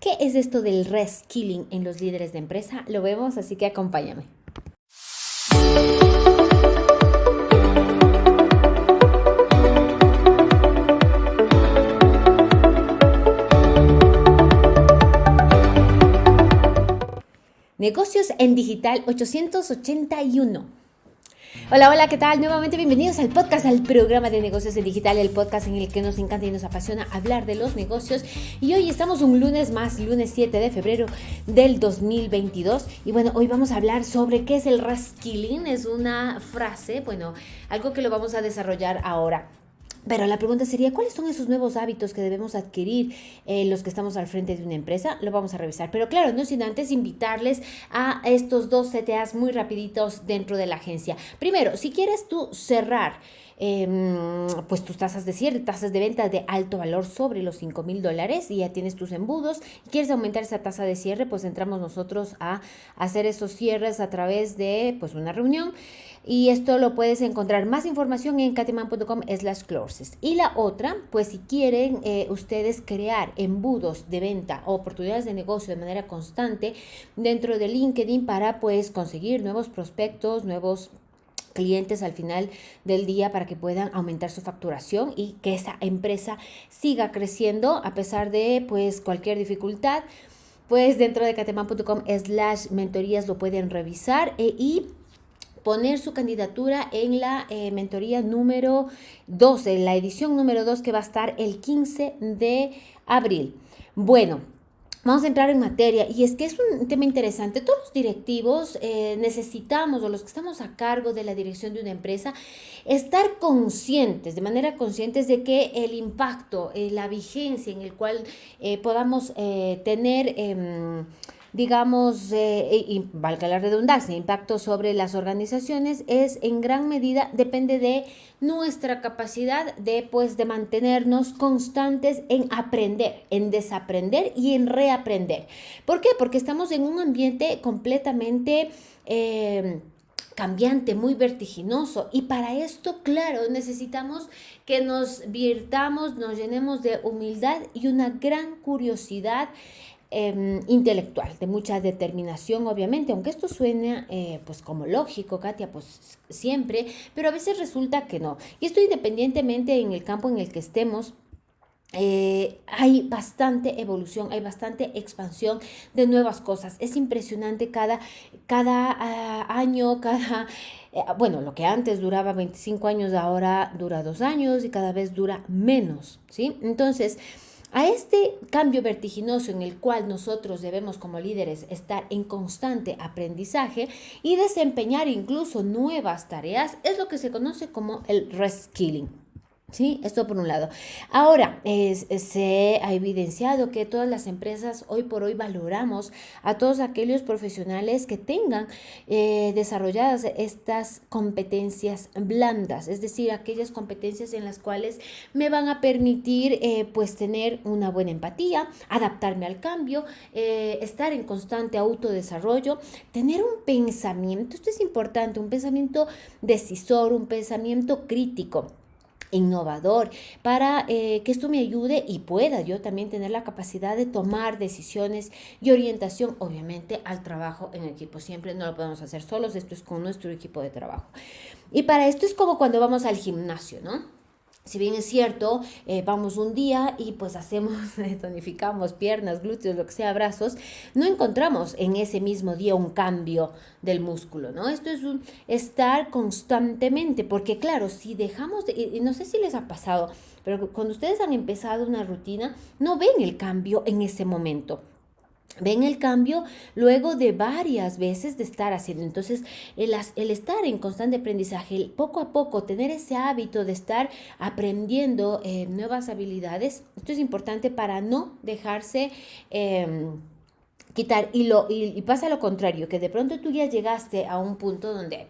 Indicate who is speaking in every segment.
Speaker 1: ¿Qué es esto del reskilling en los líderes de empresa? Lo vemos, así que acompáñame. Negocios en Digital 881. Hola, hola, ¿qué tal? Nuevamente bienvenidos al podcast, al programa de negocios en digital, el podcast en el que nos encanta y nos apasiona hablar de los negocios. Y hoy estamos un lunes más, lunes 7 de febrero del 2022. Y bueno, hoy vamos a hablar sobre qué es el reskilling. Es una frase, bueno, algo que lo vamos a desarrollar ahora. Pero la pregunta sería, ¿cuáles son esos nuevos hábitos que debemos adquirir eh, los que estamos al frente de una empresa? Lo vamos a revisar. Pero claro, no sin antes invitarles a estos dos CTAs muy rapiditos dentro de la agencia. Primero, si quieres tú cerrar Em, pues tus tasas de cierre, tasas de venta de alto valor sobre los 5 mil dólares y ya tienes tus embudos. ¿Quieres aumentar esa tasa de cierre? Pues entramos nosotros a hacer esos cierres a través de pues una reunión. Y esto lo puedes encontrar más información en cateman.com slash closes. Y la otra, pues si quieren eh, ustedes crear embudos de venta o oportunidades de negocio de manera constante dentro de LinkedIn para pues conseguir nuevos prospectos, nuevos clientes al final del día para que puedan aumentar su facturación y que esa empresa siga creciendo a pesar de pues cualquier dificultad pues dentro de cateman.com slash mentorías lo pueden revisar e, y poner su candidatura en la eh, mentoría número 12, la edición número 2 que va a estar el 15 de abril. Bueno, Vamos a entrar en materia y es que es un tema interesante. Todos los directivos eh, necesitamos, o los que estamos a cargo de la dirección de una empresa, estar conscientes, de manera conscientes de que el impacto, eh, la vigencia en el cual podamos tener em, digamos, eh, y valga la redundancia, impacto sobre las organizaciones es en gran medida depende de nuestra capacidad de pues de mantenernos constantes en aprender, en desaprender y en reaprender. ¿Por qué? Porque estamos en un ambiente completamente eh, cambiante, muy vertiginoso. Y para esto, claro, necesitamos que nos virtamos, nos llenemos de humildad y una gran curiosidad Em, intelectual, de mucha determinación, obviamente, aunque esto suene eh, pues como lógico, Katia, pues siempre, pero a veces resulta que no. Y esto independientemente en el campo en el que estemos, eh, hay bastante evolución, hay bastante expansión de nuevas cosas. Es impresionante cada, cada ah, año, cada... Eh, bueno, lo que antes duraba 25 años, ahora dura dos años y cada vez dura menos, ¿sí? Entonces, a este cambio vertiginoso en el cual nosotros debemos como líderes estar en constante aprendizaje y desempeñar incluso nuevas tareas es lo que se conoce como el reskilling. Sí, esto por un lado. Ahora, se ha evidenciado que todas las empresas hoy por hoy valoramos a todos aquellos profesionales que tengan eh, desarrolladas estas competencias blandas, es decir, aquellas competencias en las cuales me van a permitir eh, pues tener una buena empatía, adaptarme al cambio, eh, estar en constante autodesarrollo, tener un pensamiento, esto es importante, un pensamiento decisor, un pensamiento crítico innovador para eh, que esto me ayude y pueda yo también tener la capacidad de tomar decisiones y orientación, obviamente, al trabajo en equipo. Siempre no lo podemos hacer solos, esto es con nuestro equipo de trabajo. Y para esto es como cuando vamos al gimnasio, ¿no? Si bien es cierto, eh, vamos un día y pues hacemos, tonificamos piernas, glúteos, lo que sea, brazos, no encontramos en ese mismo día un cambio del músculo, ¿no? Esto es un estar constantemente, porque claro, si dejamos, de, y no sé si les ha pasado, pero cuando ustedes han empezado una rutina, no ven el cambio en ese momento. Ven el cambio luego de varias veces de estar haciendo. Entonces, el, el, estar en constante aprendizaje, el poco a poco tener ese hábito de estar aprendiendo eh, nuevas habilidades, esto es importante para no dejarse... Em, quitar y, lo, y, pasa lo contrario, que de pronto tú ya llegaste a un punto donde,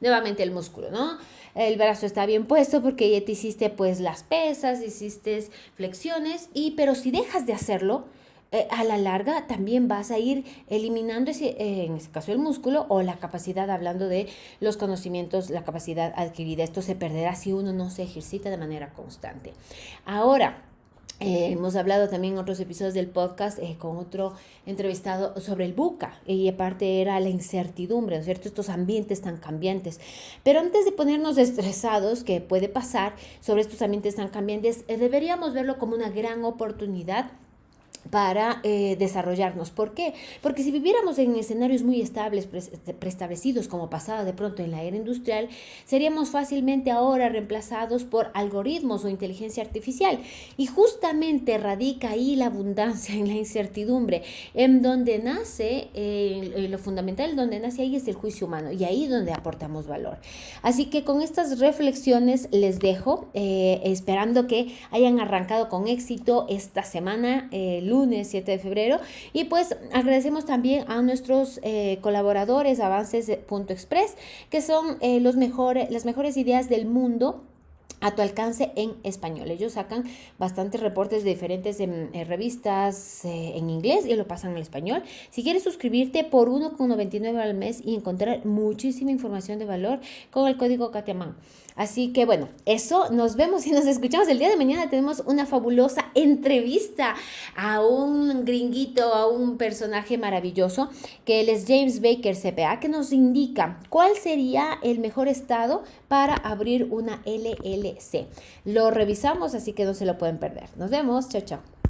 Speaker 1: nuevamente el músculo, ¿no? El brazo está bien puesto porque ya te hiciste pues las pesas, hiciste flexiones, y pero si dejas de hacerlo, eh, a la larga también vas a ir eliminando, ese, eh, en este caso el músculo o la capacidad, hablando de los conocimientos, la capacidad adquirida. Esto se perderá si uno no se ejercita de manera constante. Ahora, eh, hemos hablado también en otros episodios del podcast con otro entrevistado sobre el buca y aparte era la incertidumbre, ¿no es cierto? Estos ambientes tan cambiantes. Pero antes de ponernos estresados, que puede pasar sobre estos ambientes tan cambiantes, deberíamos verlo como una gran oportunidad para eh, desarrollarnos. ¿Por qué? Porque si viviéramos en escenarios muy estables, preestablecidos, como pasaba de pronto en la era industrial, seríamos fácilmente ahora reemplazados por algoritmos o inteligencia artificial. Y justamente radica ahí la abundancia en la incertidumbre, en donde nace, eh, lo fundamental, donde nace ahí es el juicio humano y ahí donde aportamos valor. Así que con estas reflexiones les dejo, eh, esperando que hayan arrancado con éxito esta semana lunes 7 de febrero. Y pues agradecemos también a nuestros eh, colaboradores Avances.express, que son eh, los mejores, las mejores ideas del mundo a tu alcance en español. Ellos sacan bastantes reportes de diferentes em, eh, revistas en inglés y lo pasan al español. Si quieres suscribirte por 1,99 al mes y encontrar muchísima información de valor con el código Katiaman. Así que bueno, eso, nos vemos y nos escuchamos el día de mañana. Tenemos una fabulosa entrevista a un gringuito, a un personaje maravilloso, que él es James Baker CPA, que nos indica cuál sería el mejor estado para abrir una LLC. Lo revisamos, así que no se lo pueden perder. Nos vemos, chao, chao.